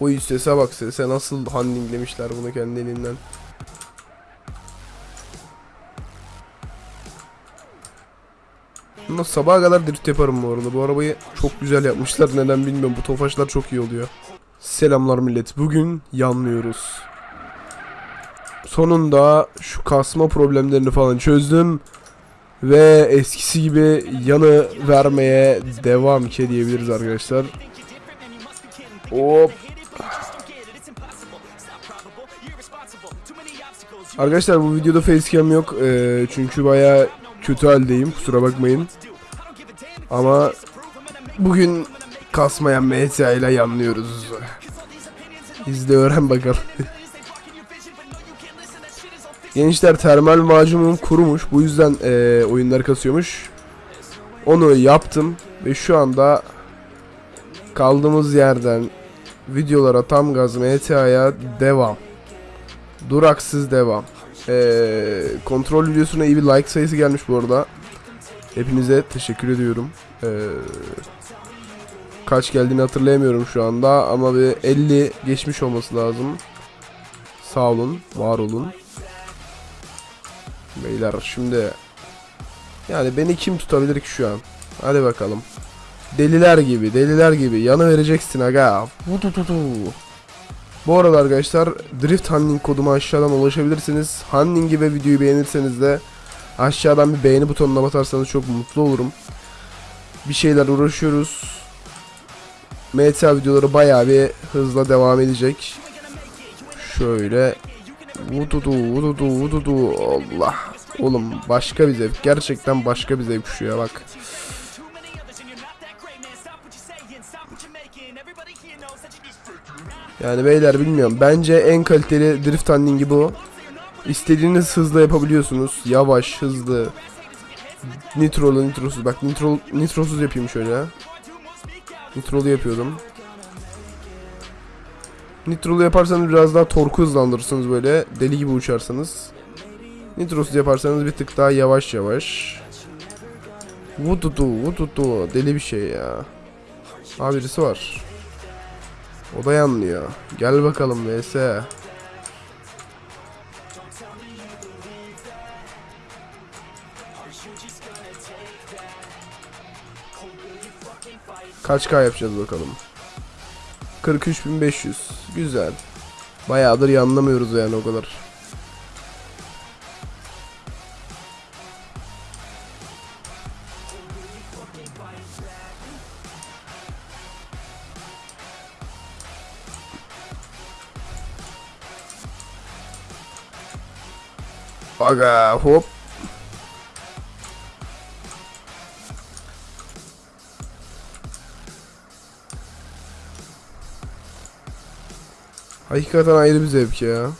O sese bak sese nasıl handlinglemişler bunu kendi elinden. Bundan sabaha kadar drift yaparım bu arada. Bu arabayı çok güzel yapmışlar. Neden bilmiyorum. Bu tofaşlar çok iyi oluyor. Selamlar millet. Bugün yanlıyoruz. Sonunda şu kasma problemlerini falan çözdüm. Ve eskisi gibi yanı vermeye devam ki diyebiliriz arkadaşlar. Hop. Arkadaşlar bu videoda facecam yok. Ee, çünkü baya kötü haldeyim. Kusura bakmayın. Ama bugün kasmayan MTA ile yanlıyoruz. İzle öğren bakalım. Gençler termal macunum kurumuş. Bu yüzden eee oyunlar kasıyormuş. Onu yaptım ve şu anda kaldığımız yerden videolara tam gaz MTA'ya devam. Duraksız devam. Eee, kontrol videosuna iyi bir like sayısı gelmiş bu arada. Hepinize teşekkür ediyorum. Eee, kaç geldiğini hatırlayamıyorum şu anda ama bir 50 geçmiş olması lazım. Sağ olun, var olun. Beyler şimdi yani beni kim tutabilir ki şu an? Hadi bakalım. Deliler gibi, deliler gibi yanı vereceksin aga. Bu arada arkadaşlar Drift Hunting koduma aşağıdan ulaşabilirsiniz. Hunting'i ve videoyu beğenirseniz de aşağıdan bir beğeni butonuna basarsanız çok mutlu olurum. Bir şeyler uğraşıyoruz. MTA videoları bayağı bir hızla devam edecek. Şöyle Vududu vududu vududu Allah. Oğlum başka bir zevk. Gerçekten başka bir zevk şu ya bak. Yani beyler bilmiyorum. Bence en kaliteli drift handlingi bu. İstediğiniz hızla yapabiliyorsunuz. Yavaş, hızlı. Nitrolu, nitrosuz. Bak nitro, nitrosuz yapayım şöyle. Nitrolu yapıyordum. Nitrolu yaparsanız biraz daha torku hızlandırırsınız böyle. Deli gibi uçarsanız. Nitrosuz yaparsanız bir tık daha yavaş yavaş. Vududu vududu deli bir şey ya. Aa birisi var. O da yanlıyor. Gel bakalım vs. Kaç K yapacağız bakalım. 43.500. Güzel. Bayağıdır yanlamıyoruz yani o kadar. Aga hop. Hakikaten ayrı bir zevk ya.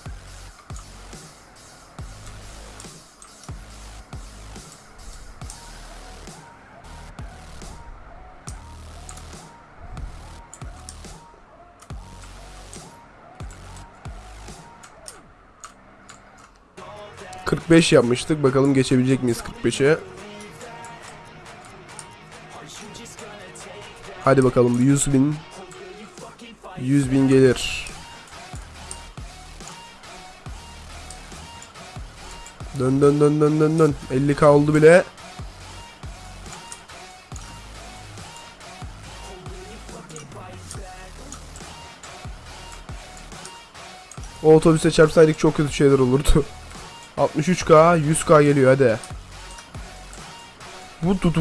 ...45 yapmıştık. Bakalım geçebilecek miyiz 45'e? Hadi bakalım 100 bin 100 bin gelir. Dön dön dön dön dön dön. 50k oldu bile. O otobüse çarpsaydık çok kötü şeyler olurdu. 63k 100k geliyor hadi. Vududu.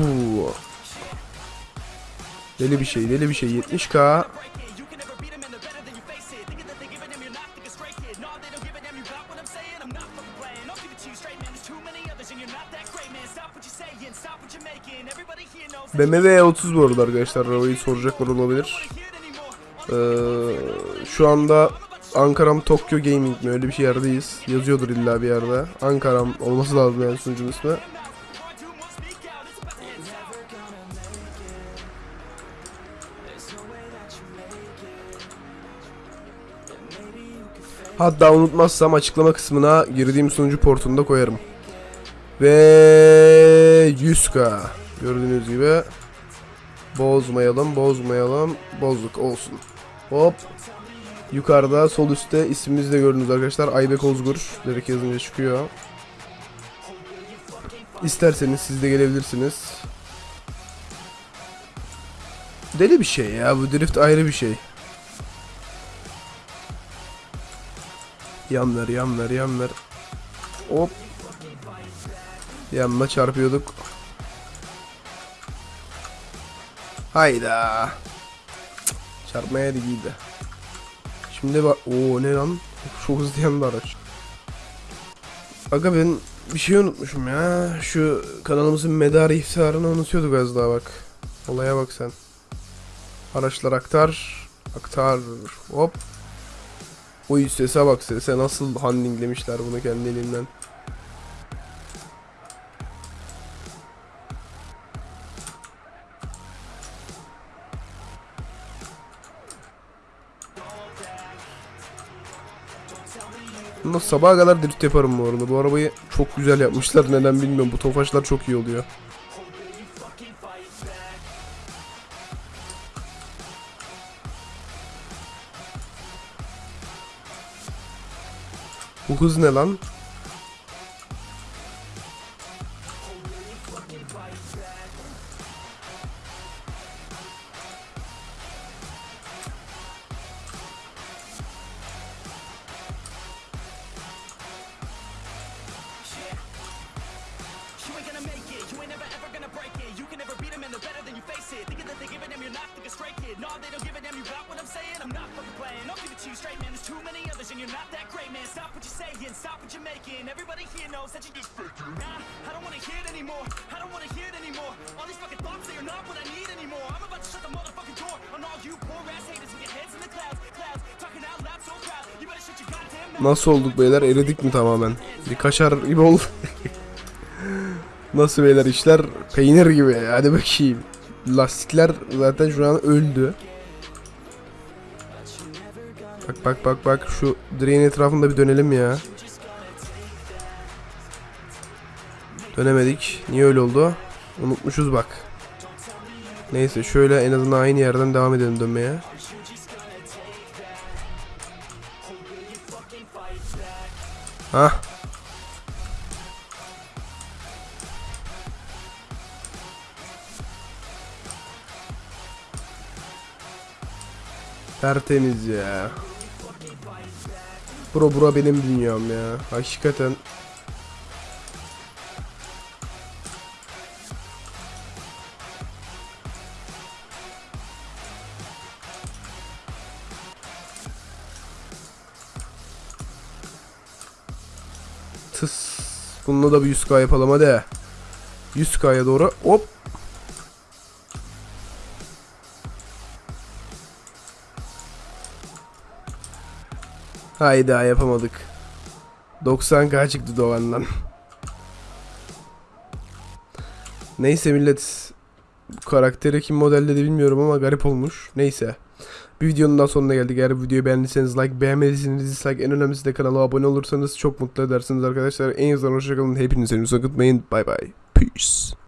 Deli bir şey deli bir şey 70k. BMW E30 bu arada arkadaşlar arabayı soracaklar olabilir. Ee, şu anda Ankaram Tokyo Gaming mi öyle bir yerdeyiz. Yazıyordur illa bir yerde. Ankaram olması lazım yani sunucunun ismi. Hatta unutmazsam açıklama kısmına girdiğim sunucu portunu da koyarım. Ve 100k gördüğünüz gibi bozmayalım bozmayalım bozduk olsun. Hop Yukarıda sol üstte ismimizi de gördünüz arkadaşlar. Aybek Ozgur. Direkt yazınca çıkıyor. İsterseniz siz de gelebilirsiniz. Deli bir şey ya. Bu drift ayrı bir şey. Yan ver, yan ver, yan ver. Hop. Yanına çarpıyorduk. Hayda. Çarpmaya da iyiydi. Şimdi bak. Oo ne lan? Çok hızlı yandı araç. Aga ben bir şey unutmuşum ya. Şu kanalımızın medarı iftiharını unutuyorduk az daha bak. Olaya bak sen. Araçlar aktar. Aktar. Hop. Oy sese bak sese nasıl handlinglemişler bunu kendi elinden. Bundan sabaha kadar drift yaparım bu arada. Bu arabayı çok güzel yapmışlar. Neden bilmiyorum. Bu tofaşlar çok iyi oluyor. Bu hız ne lan? Great, man. Stop what you're saying, stop what you're making. Everybody here knows that you just faking. Nah, I don't wanna hear it anymore. I don't wanna hear it anymore. All these fucking thoughts, they are not what I need anymore. I'm about to shut the motherfucking door on all you poor ass haters with your heads in the clouds. Clouds, talking out loud so proud. You better shut your goddamn mouth. Nasıl olduk beyler? Eridik mi tamamen? Bir kaşar gibi oldu. Nasıl beyler işler? Peynir gibi. Hadi bakayım. Lastikler zaten şu an öldü. Bak bak bak bak şu direğin etrafında bir dönelim ya. Dönemedik. Niye öyle oldu? Unutmuşuz bak. Neyse şöyle en azından aynı yerden devam edelim dönmeye. Hah. Tertemiz ya. Bro bura benim dünyam ya. Hakikaten. Tıs. Bununla da bir 100k yapalım hadi. 100k'ya doğru. Hop. Hayda yapamadık. 90k çıktı Doğan'dan. Neyse millet. Karakteri kim modelledi bilmiyorum ama garip olmuş. Neyse. Bir videonun daha sonuna geldik. Eğer videoyu beğendiyseniz like, beğenmediyseniz dislike, en önemlisi de kanala abone olursanız çok mutlu edersiniz arkadaşlar. En azından hoşçakalın. Hepinize unutmayın. Bye bye. Peace.